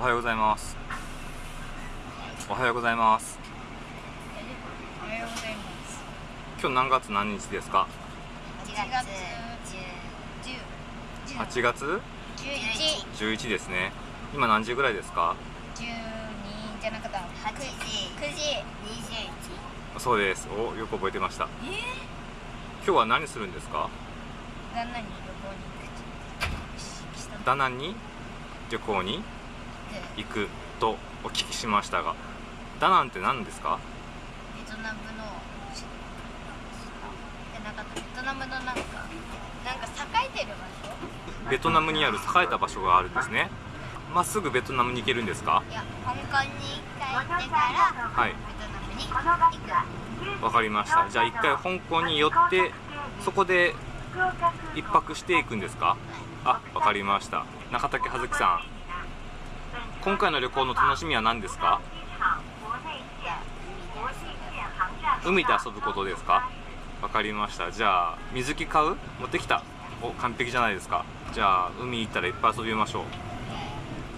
おはようございます。おはようございます。おはようございます。今日何月何日ですか？8月8月？11 11ですね。今何時ぐらいですか？12じゃなかった。8時。9時。そうです。およく覚えてました。21え今日は何するんですか？ー、旦那に旅行に行くした。ダナンに旅行に？行くとお聞きしましたがダナンって何ですか？ベトナムのなかった。ベトナムのなんかなんか栄えてる場所？ベトナムにある栄えた場所があるんですね。まっすぐベトナムに行けるんですか？いや香港に帰ってからはい。ベトナムに行く。わかりました。じゃあ一回香港に寄ってそこで一泊していくんですか？あわかりました。中竹葉月さん今回の旅行の楽しみは何ですか？海で遊ぶことですか？わかりました。じゃあ水着買う？持ってきた？お完璧じゃないですか。じゃあ海行ったらいっぱい遊びましょう。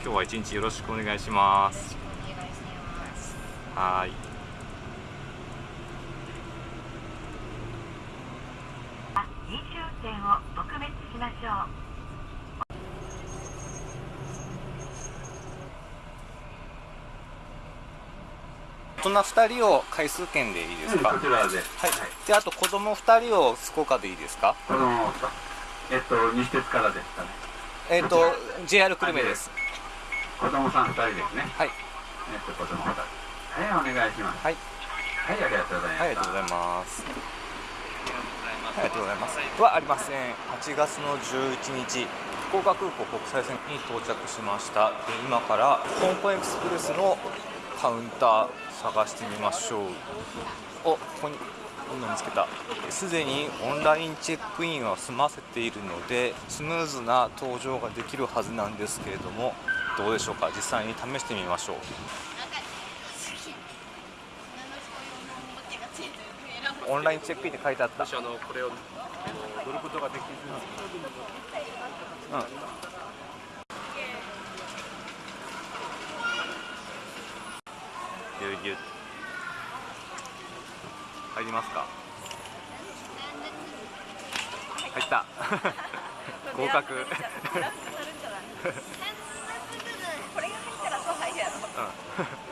今日は一日よろしくお願いします。お願い。しますはーい飲酒運転を撲滅しましょう。大人2人を回数券でいいですか、こちらで、はい、であと子供2人を福岡でいいですか？子供と、えっと、西鉄からですかね。えっ、と JR 久留米です。子供さん2人ですね。はい。えっと、子供2人。はい、お願いします。はい。はい、ありがとうございます。はいありがとうございます。はいありがとうございます。はありません8月の11日福岡空港国際線に到着しましたで今から香港エクスプレスのカウンター探してみましょう。おここにこんなの見つけた。すでにオンラインチェックインは済ませているのでスムーズな搭乗ができるはずなんですけれどもどうでしょうか？実際に試してみましょう。オンラインチェックインって書いてあった。私あのこれをあの乗ることができずうんぎゅうぎゅう入りますか？入った。合格。うん取る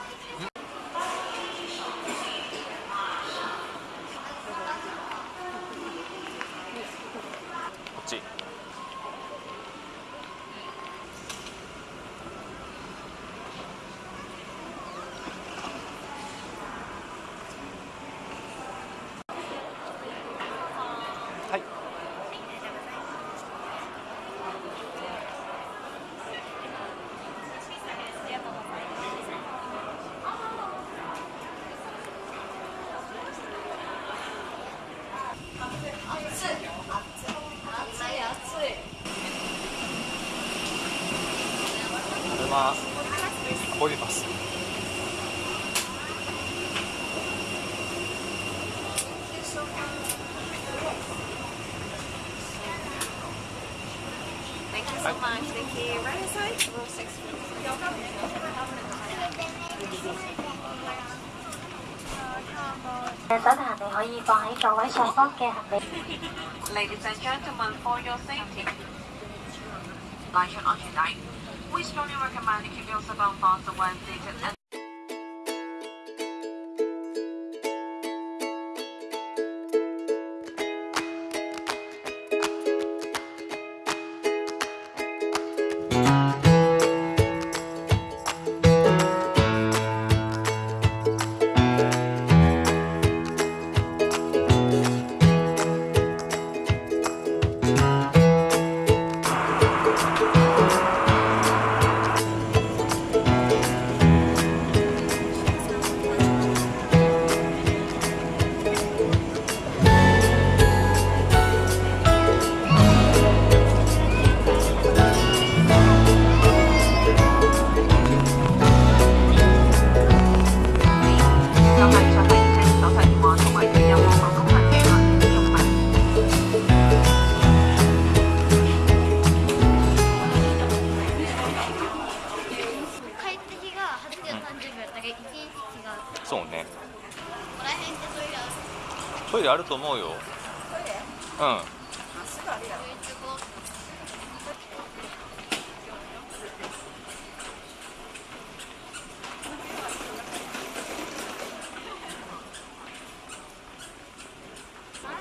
Thank you so much. Right? Row six. Ladies and gentlemen, for your safety, lunch and on tonight, we strongly recommend keeping your cell phone phones イレあると思うよ。うん。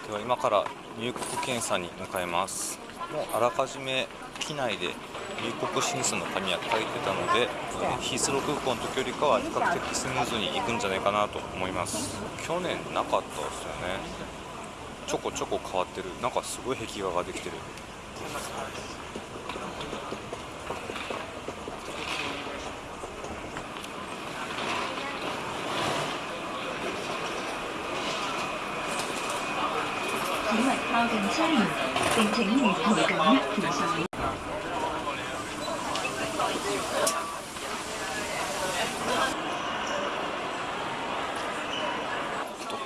では今から入国検査に向かいます。もうあらかじめ機内で入国審査の紙は書いてたのでえーヒースロー空港の時よりかは比較的スムーズに行くんじゃないかなと思います。去年なかったですよね。ちょこちょこ変わってる。なんかすごい壁画ができてる。請勿靠近車門，並請沿途緊握扶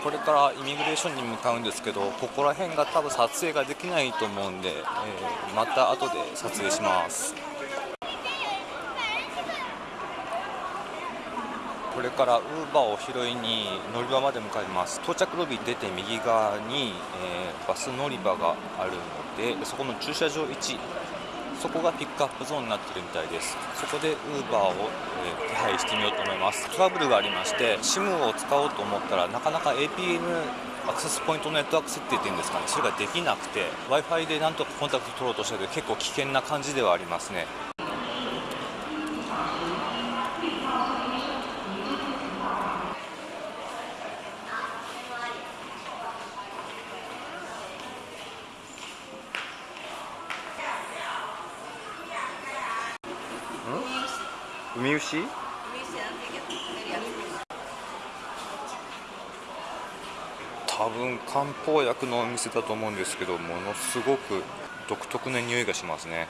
これからイミグレーションに向かうんですけどここら辺が多分撮影ができないと思うんで、えーまた後で撮影します。これからウーバーを拾いに乗り場まで向かいます。到着ロビー出て右側に、えーバス乗り場があるのでそこの駐車場1そこがピックアップゾーンになってるみたいです。そこでウーバーを、えー手配してみようと思います。トラブルがありまして SIM を使おうと思ったらなかなか APN アクセスポイントネットワーク設定っていうんですかね。それができなくて w i f i でなんとかコンタクト取ろうとしたけど結構危険な感じではありますね。ウミウシ？多分漢方薬のお店だと思うんですけどものすごく独特な匂いがしますね。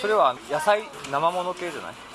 それは野菜生もの系じゃない？